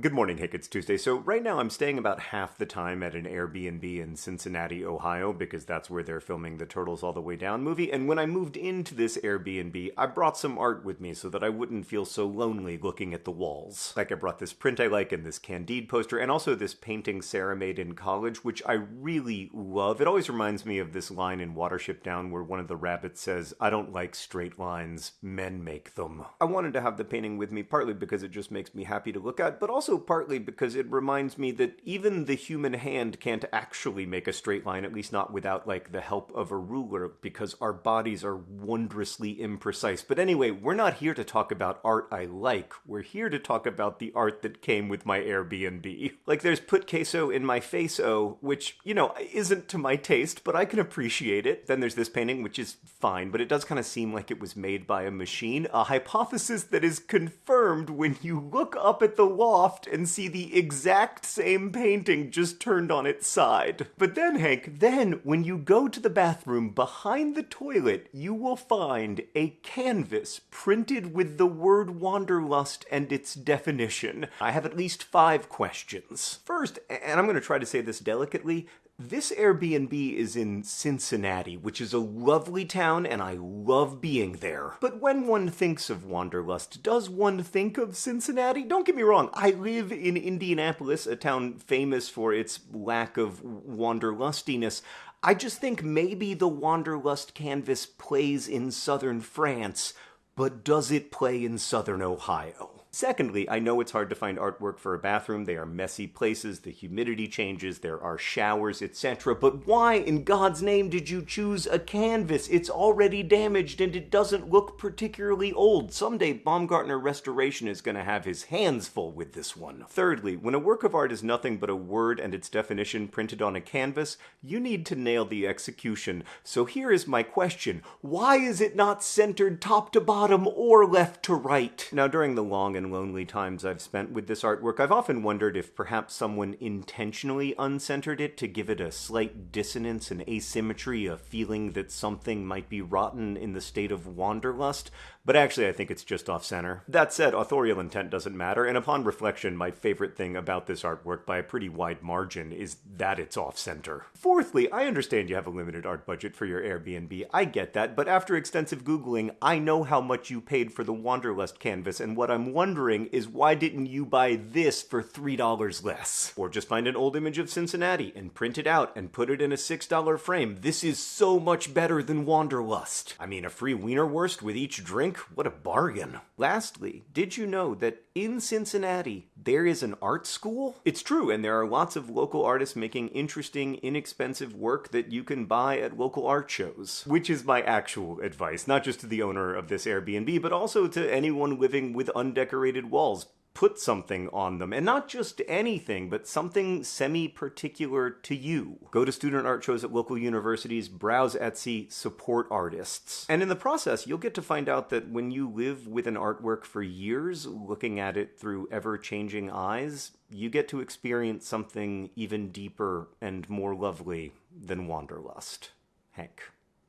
Good morning, Hank. It's Tuesday. So, right now I'm staying about half the time at an Airbnb in Cincinnati, Ohio, because that's where they're filming the Turtles All the Way Down movie. And when I moved into this Airbnb, I brought some art with me so that I wouldn't feel so lonely looking at the walls. Like, I brought this print I like and this Candide poster, and also this painting Sarah made in college, which I really love. It always reminds me of this line in Watership Down where one of the rabbits says, I don't like straight lines, men make them. I wanted to have the painting with me partly because it just makes me happy to look at, but also also partly because it reminds me that even the human hand can't actually make a straight line, at least not without like the help of a ruler, because our bodies are wondrously imprecise. But anyway, we're not here to talk about art I like. We're here to talk about the art that came with my Airbnb. Like there's put queso in my face oh, which, you know, isn't to my taste, but I can appreciate it. Then there's this painting, which is fine, but it does kind of seem like it was made by a machine. A hypothesis that is confirmed when you look up at the loft and see the exact same painting just turned on its side. But then, Hank, then when you go to the bathroom behind the toilet, you will find a canvas printed with the word wanderlust and its definition. I have at least five questions. First, and I'm going to try to say this delicately, this Airbnb is in Cincinnati, which is a lovely town and I love being there. But when one thinks of Wanderlust, does one think of Cincinnati? Don't get me wrong, I live in Indianapolis, a town famous for its lack of wanderlustiness. I just think maybe the Wanderlust canvas plays in southern France, but does it play in southern Ohio? Secondly, I know it's hard to find artwork for a bathroom. They are messy places, the humidity changes, there are showers, etc. But why in God's name did you choose a canvas? It's already damaged and it doesn't look particularly old. Someday Baumgartner Restoration is going to have his hands full with this one. Thirdly, when a work of art is nothing but a word and its definition printed on a canvas, you need to nail the execution. So here is my question. Why is it not centered top to bottom or left to right? Now during the long and lonely times I've spent with this artwork, I've often wondered if perhaps someone intentionally uncentered it to give it a slight dissonance and asymmetry, a feeling that something might be rotten in the state of wanderlust, but actually I think it's just off-center. That said, authorial intent doesn't matter, and upon reflection, my favorite thing about this artwork by a pretty wide margin is that it's off-center. Fourthly, I understand you have a limited art budget for your Airbnb, I get that, but after extensive googling, I know how much you paid for the Wanderlust canvas, and what I'm wondering wondering is why didn't you buy this for $3 less? Or just find an old image of Cincinnati and print it out and put it in a $6 frame. This is so much better than Wanderlust. I mean, a free Wienerwurst with each drink? What a bargain. Lastly, did you know that in Cincinnati, there is an art school? It's true, and there are lots of local artists making interesting, inexpensive work that you can buy at local art shows. Which is my actual advice, not just to the owner of this Airbnb, but also to anyone living with undecorated walls. Put something on them, and not just anything, but something semi-particular to you. Go to student art shows at local universities, browse Etsy, support artists. And in the process, you'll get to find out that when you live with an artwork for years, looking at it through ever-changing eyes, you get to experience something even deeper and more lovely than wanderlust. Hank,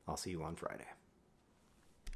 I'll see you on Friday.